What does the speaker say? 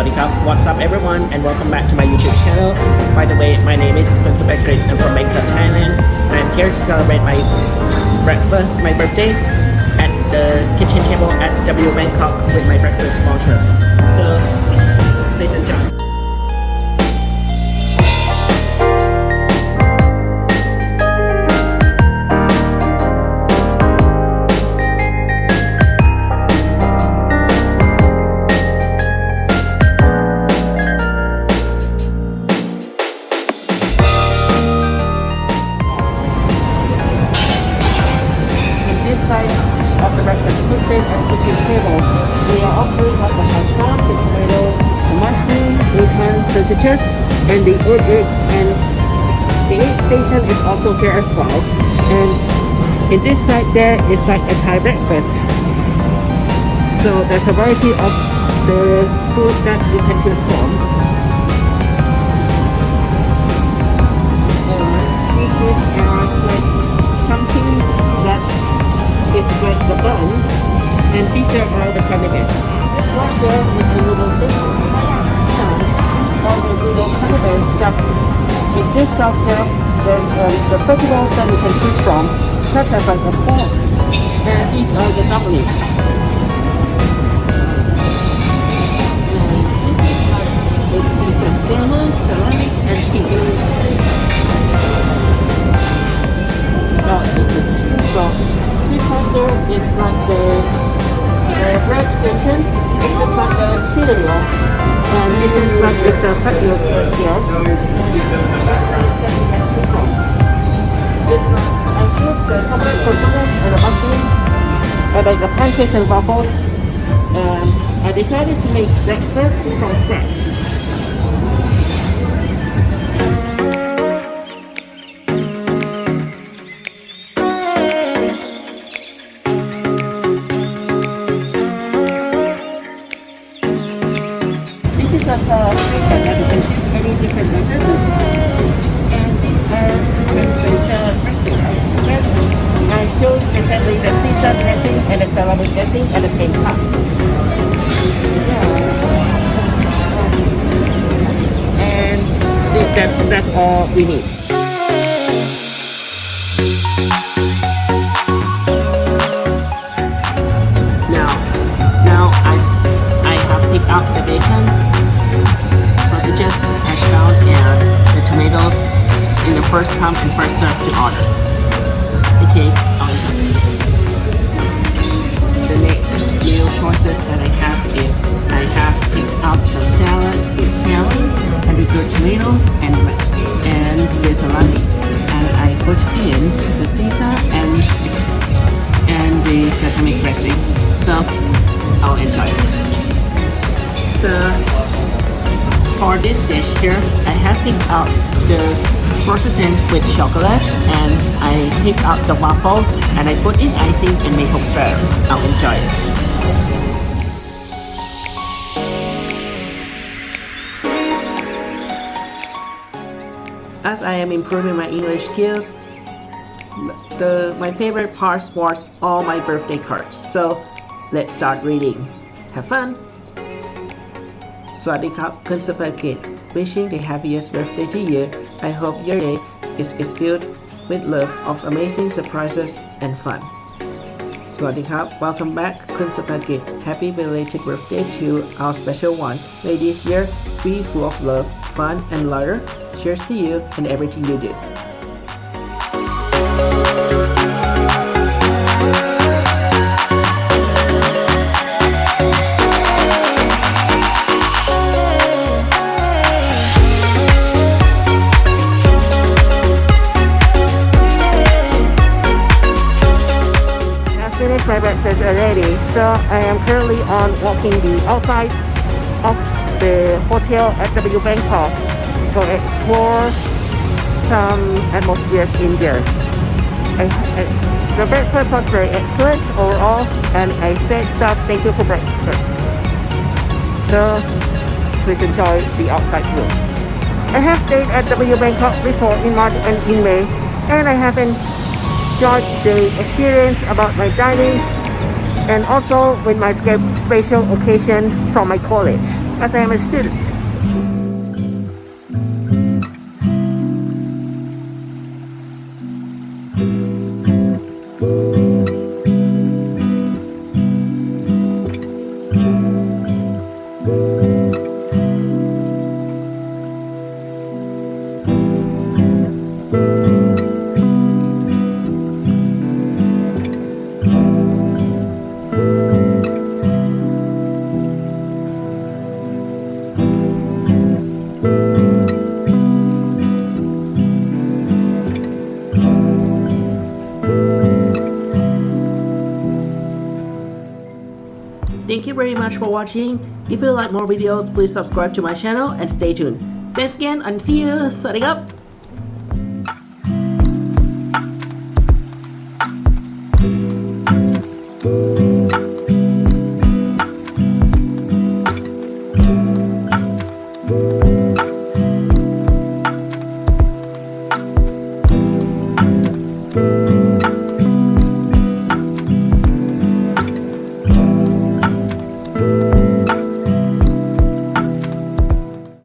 Swadee Cup. What's up everyone and welcome back to my YouTube channel. By the way, my name is Kun Supakrit. I'm from Bangkok, Thailand. I'm here to celebrate my breakfast, my birthday at the kitchen table at W Bangkok with my breakfast voucher. So, please enjoy. Sausages, and the oat eggs. And the egg station is also here as well. And in this side there is like a Thai breakfast. So there's a variety of the food that you can choose from. Like something that is like the and these are all the condiments. This one there is the noodle thing. And all the condiments stuff. In this stuff there, there's um, the vegetables that you can choose from, such as like the pork. And these are the dumplings. Salmon, salami, and fish. Oh, so this there is like the, the bread station. This is like the cereal. And this is like the fat milk right here. This I the and the like the pancakes and waffles. And I decided to make breakfast from scratch. This is also a uh, that you can choose any different breakfasts. And these are the special dressing. I chose specifically the Caesar dressing and the salami dressing at the same time. And thi- that, that's all we need. Up the bacon, sausages, hash brown, and the tomatoes in the first come and first serve to order. Okay, I'll enjoy. The next meal choices that I have is I have picked up some salads with salad and the good tomatoes and and the salami, and I put in the Caesar and and the sesame dressing. So I'll enjoy it. So for this dish here, I have picked out the croissant with chocolate and I picked out the waffle and I put in icing and make maple syrup. I'll enjoy it. As I am improving my English skills, the my favorite part was all my birthday cards. So let's start reading. Have fun! Swati Kun Supakrit, wishing a happiest birthday to you. I hope your day is, is filled with love of amazing surprises and fun. สวัสดีครับ Welcome back คุณสภากิจ Happy belated birthday to our special one. May this year be full of love, fun, and laughter. Cheers to you and everything you do. Finished my breakfast already, so I am currently on walking the outside of the hotel at W Bangkok to explore some atmospheres in there. I, I- the breakfast was very excellent overall, and I said staff thank you for breakfast. So please enjoy the outside view. I have stayed at W Bangkok before in March and in May, and I have enjoyed the experience about my dining and also with my special occasion from my college. as I am a student. Thank you very much for watching. If you like more videos, please subscribe to my channel and stay tuned. Thanks again and see you. Setting up.